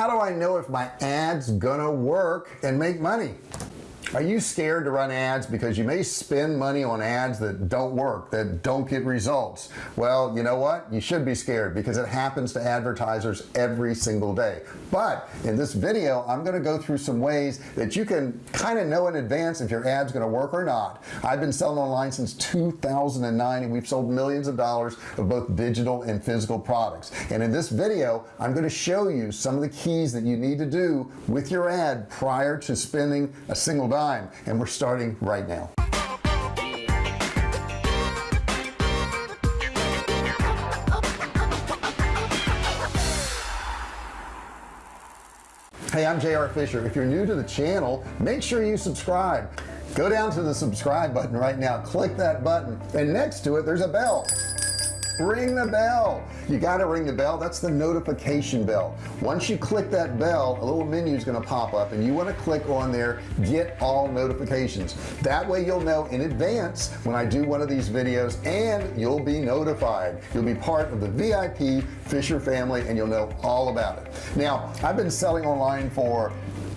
how do I know if my ads gonna work and make money are you scared to run ads? Because you may spend money on ads that don't work that don't get results. Well you know what? You should be scared because it happens to advertisers every single day. But in this video I'm going to go through some ways that you can kind of know in advance if your ads going to work or not. I've been selling online since 2009 and we've sold millions of dollars of both digital and physical products. And in this video I'm going to show you some of the keys that you need to do with your ad prior to spending a single dollar and we're starting right now. Hey I'm JR Fisher. If you're new to the channel make sure you subscribe. Go down to the subscribe button right now. Click that button. And next to it there's a bell ring the bell. You got to ring the bell. That's the notification bell. Once you click that bell a little menu is going to pop up and you want to click on there get all notifications. That way you'll know in advance when I do one of these videos and you'll be notified. You'll be part of the VIP Fisher family and you'll know all about it. Now I've been selling online for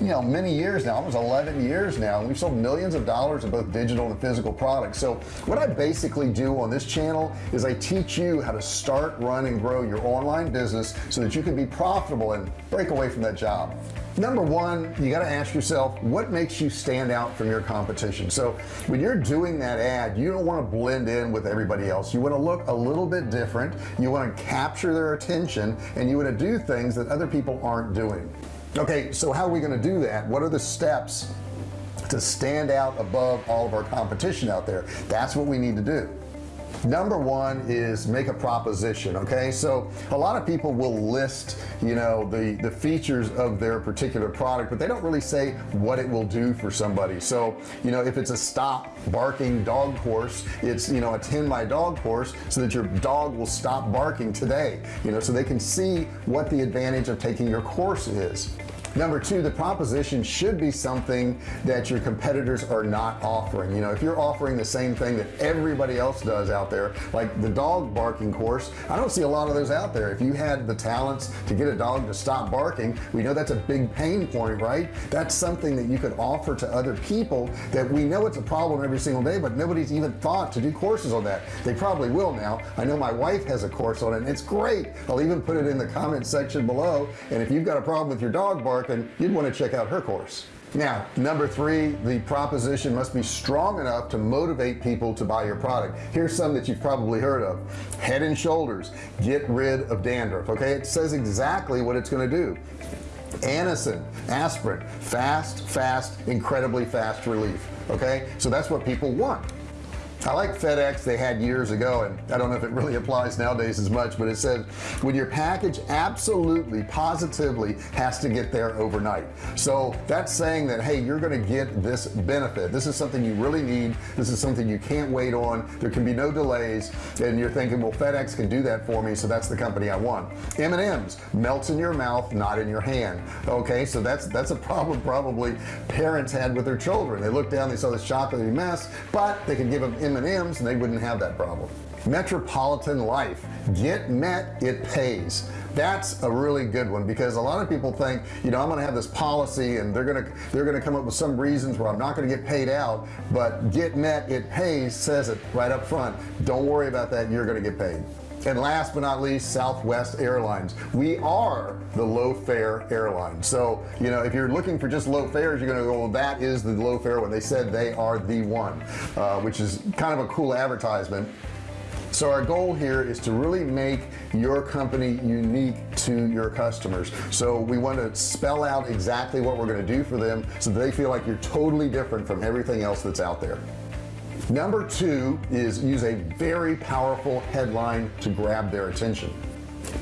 you know many years now almost 11 years now we've sold millions of dollars of both digital and physical products. So what I basically do on this channel is I teach you how to start run and grow your online business so that you can be profitable and break away from that job. Number one you got to ask yourself what makes you stand out from your competition? So when you're doing that ad you don't want to blend in with everybody else. You want to look a little bit different. You want to capture their attention and you want to do things that other people aren't doing okay so how are we going to do that? What are the steps to stand out above all of our competition out there? That's what we need to do number one is make a proposition okay? So a lot of people will list you know the the features of their particular product but they don't really say what it will do for somebody. So you know if it's a stop barking dog course it's you know attend my dog course so that your dog will stop barking today you know so they can see what the advantage of taking your course is number two the proposition should be something that your competitors are not offering. You know if you're offering the same thing that everybody else does out there like the dog barking course I don't see a lot of those out there. If you had the talents to get a dog to stop barking we know that's a big pain point right? That's something that you could offer to other people that we know it's a problem every single day but nobody's even thought to do courses on that. They probably will now. I know my wife has a course on it and it's great. I'll even put it in the comment section below. And if you've got a problem with your dog barking you'd want to check out her course. Now number three the proposition must be strong enough to motivate people to buy your product. Here's some that you've probably heard of. Head and shoulders. Get rid of dandruff okay? It says exactly what it's going to do. Anacin aspirin. Fast fast incredibly fast relief okay? So that's what people want I like FedEx. They had years ago and I don't know if it really applies nowadays as much but it says when your package absolutely positively has to get there overnight. So that's saying that hey you're going to get this benefit. This is something you really need. This is something you can't wait on. There can be no delays. And you're thinking well FedEx can do that for me so that's the company I want. M&M's melts in your mouth not in your hand. Okay so that's that's a problem probably parents had with their children. They looked down they saw this chocolatey mess but they could give them M&Ms and they wouldn't have that problem. Metropolitan life. Get met it pays. That's a really good one because a lot of people think you know I'm gonna have this policy and they're gonna they're gonna come up with some reasons where I'm not gonna get paid out but get met it pays says it right up front. Don't worry about that you're gonna get paid and last but not least Southwest Airlines. We are the low fare airline. So you know if you're looking for just low fares you're gonna go well, that is the low fare when they said they are the one uh, which is kind of a cool advertisement. So our goal here is to really make your company unique to your customers. So we want to spell out exactly what we're going to do for them so they feel like you're totally different from everything else that's out there number two is use a very powerful headline to grab their attention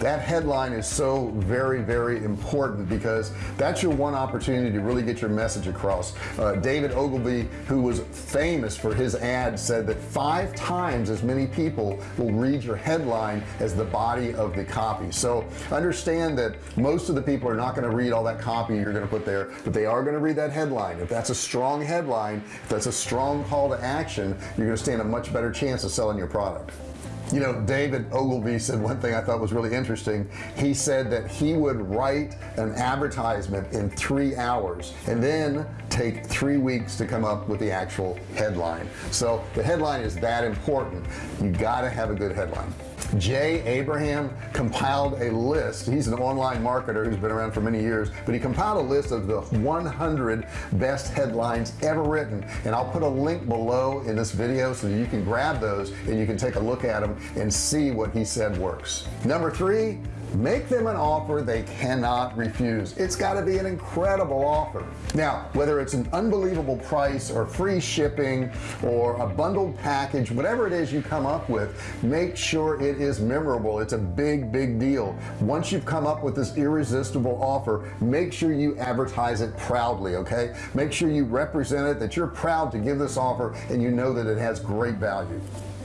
that headline is so very very important because that's your one opportunity to really get your message across. Uh, David Ogilvy who was famous for his ad said that five times as many people will read your headline as the body of the copy. So understand that most of the people are not going to read all that copy you're going to put there but they are going to read that headline. If that's a strong headline if that's a strong call to action you're going to stand a much better chance of selling your product you know David Ogilvy said one thing I thought was really interesting. He said that he would write an advertisement in three hours and then take three weeks to come up with the actual headline. So the headline is that important. You got to have a good headline. Jay Abraham compiled a list. He's an online marketer who's been around for many years but he compiled a list of the 100 best headlines ever written. And I'll put a link below in this video so that you can grab those and you can take a look at them and see what he said works. Number three make them an offer they cannot refuse. It's got to be an incredible offer. Now whether it's an unbelievable price or free shipping or a bundled package whatever it is you come up with make sure it is memorable. It's a big big deal. Once you've come up with this irresistible offer make sure you advertise it proudly okay? Make sure you represent it that you're proud to give this offer and you know that it has great value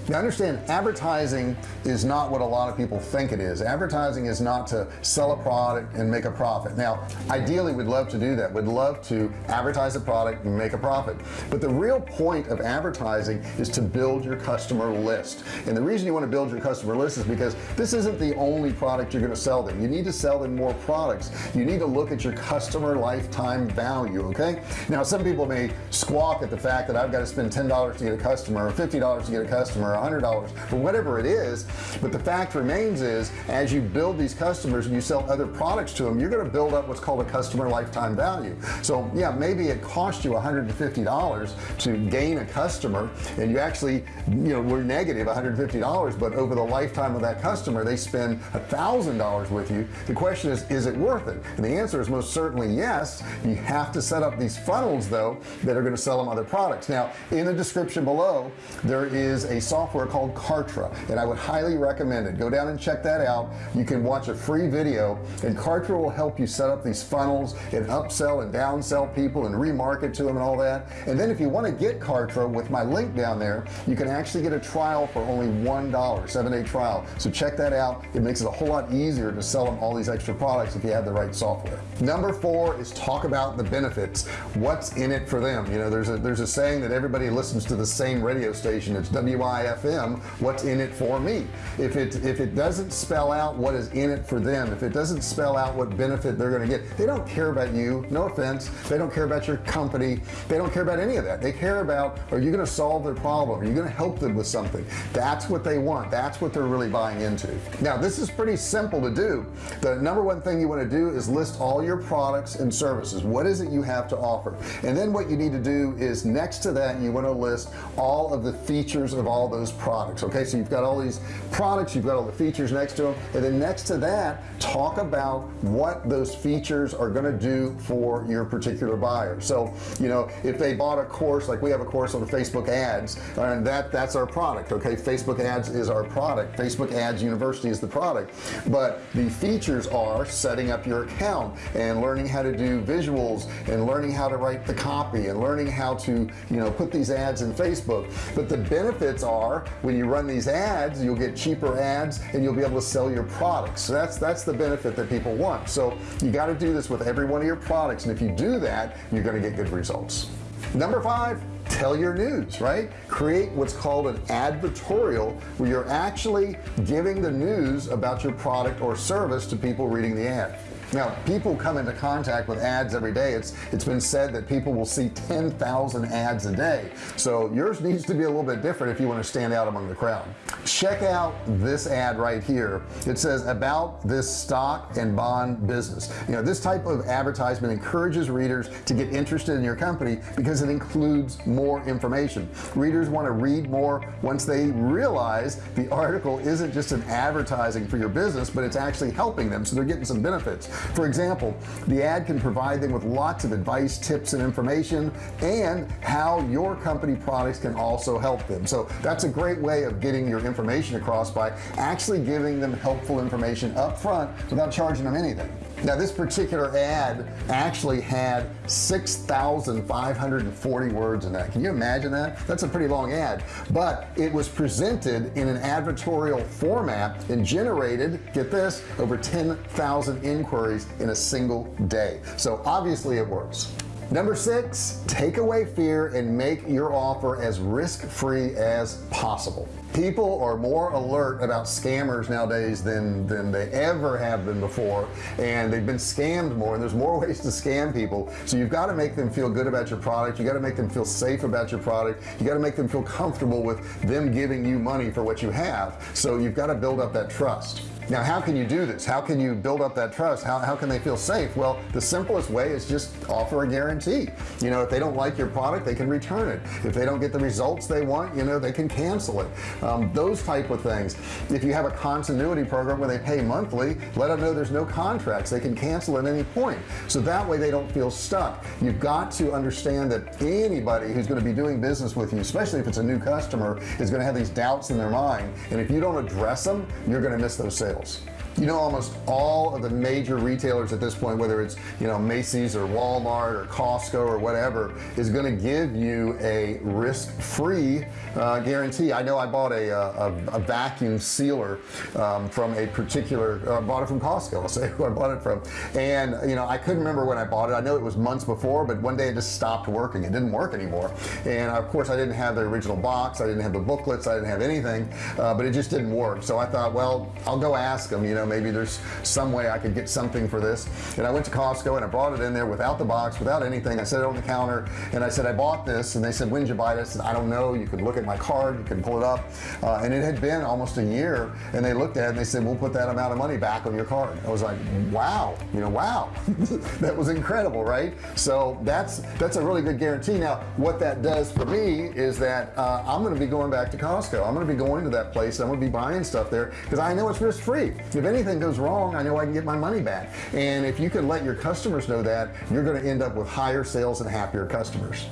now understand advertising is not what a lot of people think it is. Advertising is not to sell a product and make a profit. Now ideally we'd love to do that. We'd love to advertise a product and make a profit. But the real point of advertising is to build your customer list. And the reason you want to build your customer list is because this isn't the only product you're going to sell them. You need to sell them more products. You need to look at your customer lifetime value okay? Now some people may squawk at the fact that I've got to spend $10 to get a customer or $50 to get a customer hundred dollars or whatever it is but the fact remains is as you build these customers and you sell other products to them you're going to build up what's called a customer lifetime value. So yeah maybe it cost you $150 to gain a customer and you actually you know we're negative $150 but over the lifetime of that customer they spend a thousand dollars with you. The question is is it worth it? And the answer is most certainly yes. You have to set up these funnels though that are going to sell them other products. Now in the description below there is a software software called Kartra and I would highly recommend it. Go down and check that out. You can watch a free video and Kartra will help you set up these funnels and upsell and downsell people and remarket to them and all that. And then if you want to get Kartra with my link down there you can actually get a trial for only one dollar seven day trial. So check that out. It makes it a whole lot easier to sell them all these extra products if you have the right software. Number four is talk about the benefits. What's in it for them? You know there's a there's a saying that everybody listens to the same radio station. It's WIF FM what's in it for me? If it if it doesn't spell out what is in it for them if it doesn't spell out what benefit they're going to get they don't care about you no offense they don't care about your company they don't care about any of that. They care about are you going to solve their problem? Are you going to help them with something? That's what they want. That's what they're really buying into. Now this is pretty simple to do. The number one thing you want to do is list all your products and services. What is it you have to offer? And then what you need to do is next to that you want to list all of the features of all those those products okay? So you've got all these products you've got all the features next to them and then next to that talk about what those features are going to do for your particular buyer. So you know if they bought a course like we have a course on Facebook ads and that that's our product okay? Facebook ads is our product. Facebook ads University is the product. But the features are setting up your account and learning how to do visuals and learning how to write the copy and learning how to you know put these ads in Facebook. But the benefits are when you run these ads you'll get cheaper ads and you'll be able to sell your products. So that's that's the benefit that people want. So you got to do this with every one of your products. And if you do that you're going to get good results. Number five tell your news right? Create what's called an advertorial where you're actually giving the news about your product or service to people reading the ad now people come into contact with ads every day. It's it's been said that people will see 10,000 ads a day. So yours needs to be a little bit different if you want to stand out among the crowd. Check out this ad right here. It says about this stock and bond business. You know this type of advertisement encourages readers to get interested in your company because it includes more information. Readers want to read more once they realize the article isn't just an advertising for your business but it's actually helping them so they're getting some benefits for example the ad can provide them with lots of advice tips and information and how your company products can also help them. So that's a great way of getting your information across by actually giving them helpful information up front without charging them anything now this particular ad actually had 6,540 words in that. Can you imagine that? That's a pretty long ad. But it was presented in an advertorial format and generated get this over 10,000 inquiries in a single day. So obviously it works. Number six take away fear and make your offer as risk-free as possible people are more alert about scammers nowadays than than they ever have been before and they've been scammed more and there's more ways to scam people. So you've got to make them feel good about your product you got to make them feel safe about your product you got to make them feel comfortable with them giving you money for what you have. So you've got to build up that trust now how can you do this? How can you build up that trust? How, how can they feel safe? Well the simplest way is just offer a guarantee. You know if they don't like your product they can return it. If they don't get the results they want you know they can cancel it. Um, those type of things. If you have a continuity program where they pay monthly let them know there's no contracts. They can cancel at any point. So that way they don't feel stuck. You've got to understand that anybody who's going to be doing business with you especially if it's a new customer is going to have these doubts in their mind. And if you don't address them you're going to miss those sales sales you know almost all of the major retailers at this point whether it's you know Macy's or Walmart or Costco or whatever is going to give you a risk-free uh, guarantee. I know I bought a, a, a vacuum sealer um, from a particular uh, bought it from Costco I'll say who I bought it from. And you know I couldn't remember when I bought it. I know it was months before but one day it just stopped working. It didn't work anymore. And of course I didn't have the original box. I didn't have the booklets. I didn't have anything uh, but it just didn't work. So I thought well I'll go ask them you know maybe there's some way I could get something for this. And I went to Costco and I brought it in there without the box without anything. I set it on the counter and I said I bought this. And they said when did you buy this? And I don't know. You could look at my card. You can pull it up. Uh, and it had been almost a year and they looked at it and they said we'll put that amount of money back on your card. I was like wow. You know wow. That was incredible right? So that's that's a really good guarantee. Now what that does for me is that uh, I'm going to be going back to Costco. I'm going to be going to that place. I'm to be buying stuff there because I know it's risk-free. If any anything goes wrong I know I can get my money back. And if you can let your customers know that you're going to end up with higher sales and happier customers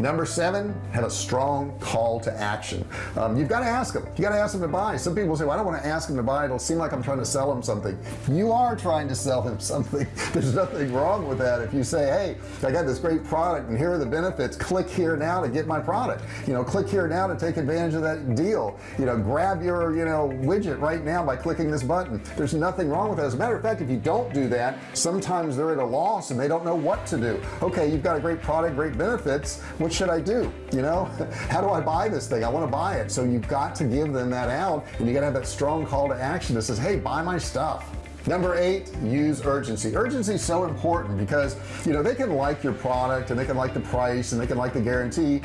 number seven have a strong call to action. Um, you've got to ask them you got to ask them to buy. Some people say well, I don't want to ask them to buy. It'll seem like I'm trying to sell them something. You are trying to sell them something. There's nothing wrong with that if you say hey I got this great product and here are the benefits. Click here now to get my product. You know click here now to take advantage of that deal. You know grab your you know widget right now by clicking this button. There's nothing wrong with that. As a matter of fact if you don't do that sometimes they're at a loss and they don't know what to do. Okay you've got a great product great benefits what should I do you know? How do I buy this thing? I want to buy it. So you've got to give them that out and you got to have that strong call to action that says hey buy my stuff. Number eight use urgency. Urgency is so important because you know they can like your product and they can like the price and they can like the guarantee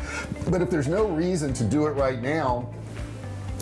but if there's no reason to do it right now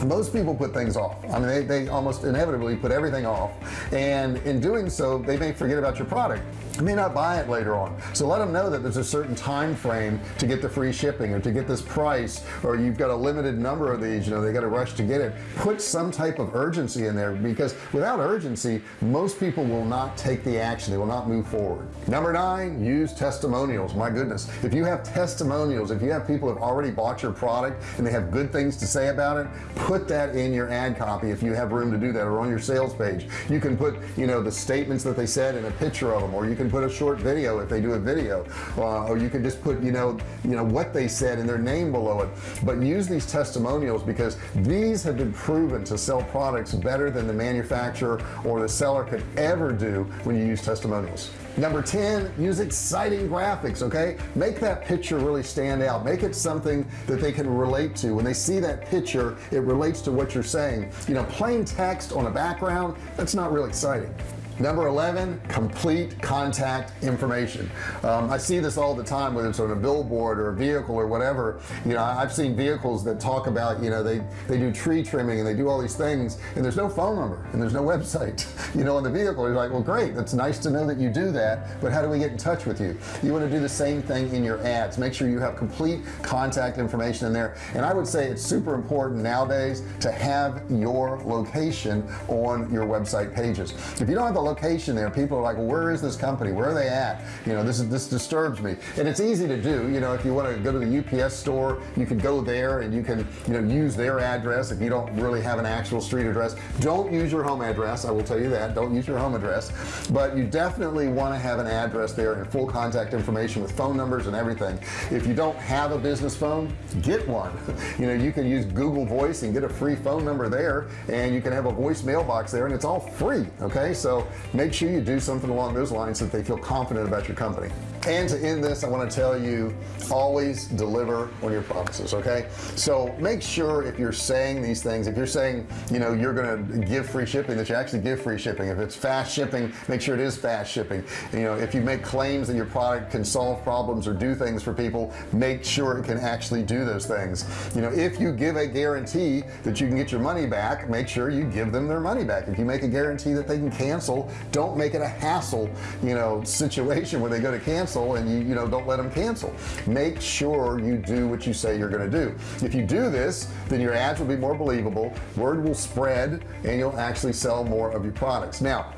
most people put things off. I mean they, they almost inevitably put everything off. And in doing so they may forget about your product. May not buy it later on. So let them know that there's a certain time frame to get the free shipping or to get this price or you've got a limited number of these you know they got to rush to get it. Put some type of urgency in there because without urgency most people will not take the action. They will not move forward. Number nine use testimonials. My goodness. If you have testimonials if you have people have already bought your product and they have good things to say about it put that in your ad copy if you have room to do that or on your sales page. You can put you know the statements that they said in a picture of them or you can put a short video if they do a video. Uh, or you can just put you know you know what they said and their name below it. But use these testimonials because these have been proven to sell products better than the manufacturer or the seller could ever do when you use testimonials number 10 use exciting graphics okay? Make that picture really stand out. Make it something that they can relate to. When they see that picture it relates to what you're saying. You know plain text on a background that's not real exciting number 11 complete contact information. Um, I see this all the time whether it's on a billboard or a vehicle or whatever. You know I've seen vehicles that talk about you know they they do tree trimming and they do all these things and there's no phone number and there's no website you know on the vehicle. You're like well great that's nice to know that you do that but how do we get in touch with you? You want to do the same thing in your ads. Make sure you have complete contact information in there. And I would say it's super important nowadays to have your location on your website pages. If you don't have the location there. People are like where is this company? Where are they at? You know this is this disturbs me. And it's easy to do you know if you want to go to the UPS store you can go there and you can you know use their address if you don't really have an actual street address. Don't use your home address I will tell you that. Don't use your home address. But you definitely want to have an address there and full contact information with phone numbers and everything. If you don't have a business phone get one. You know you can use Google voice and get a free phone number there and you can have a voice mailbox there and it's all free okay? So make sure you do something along those lines so that they feel confident about your company and to end this I want to tell you always deliver on your promises okay? So make sure if you're saying these things if you're saying you know you're gonna give free shipping that you actually give free shipping. If it's fast shipping make sure it is fast shipping. You know if you make claims that your product can solve problems or do things for people make sure it can actually do those things. You know if you give a guarantee that you can get your money back make sure you give them their money back. If you make a guarantee that they can cancel don't make it a hassle you know situation where they go to cancel and you you know don't let them cancel. Make sure you do what you say you're going to do. If you do this then your ads will be more believable word will spread and you'll actually sell more of your products. Now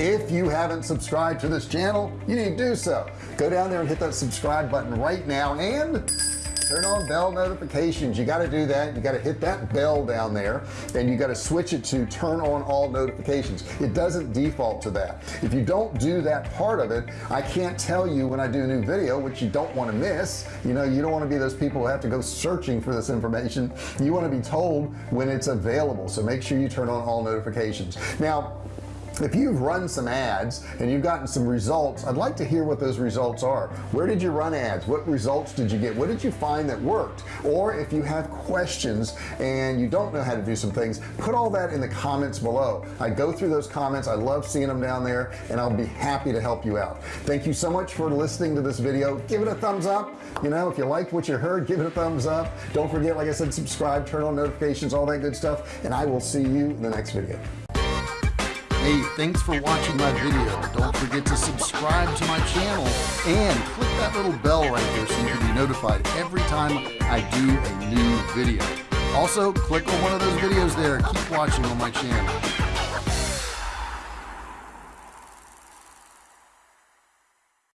if you haven't subscribed to this channel you need to do so. Go down there and hit that subscribe button right now and turn on bell notifications. You got to do that. You got to hit that bell down there and you got to switch it to turn on all notifications. It doesn't default to that. If you don't do that part of it I can't tell you when I do a new video which you don't want to miss. You know you don't want to be those people who have to go searching for this information. You want to be told when it's available. So make sure you turn on all notifications. Now if you've run some ads and you've gotten some results I'd like to hear what those results are. Where did you run ads? What results did you get? What did you find that worked? Or if you have questions and you don't know how to do some things put all that in the comments below. I go through those comments. I love seeing them down there and I'll be happy to help you out. Thank you so much for listening to this video. Give it a thumbs up. You know if you liked what you heard give it a thumbs up. Don't forget like I said subscribe turn on notifications all that good stuff and I will see you in the next video Hey, thanks for watching my video. Don't forget to subscribe to my channel and click that little bell right there so you can be notified every time I do a new video. Also, click on one of those videos there. Keep watching on my channel.